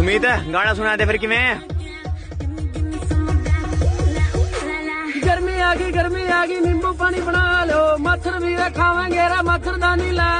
ਸੁਮੀਤ, ਗਾਣਾ ਸੁਣਾ ਦੇ ਫਿਰ ਕਿਵੇਂ? ਗਰਮੀ ਆ ਗਈ, ਗਰਮੀ ਆ ਗਈ, ਨਿੰਬੂ ਪਾਣੀ ਬਣਾ ਲਓ। ਮੱਛਰ ਵੀ ਖਾਵਾਂਗੇ ਰਾ ਮੱਛਰਦਾਨੀ ਲਾ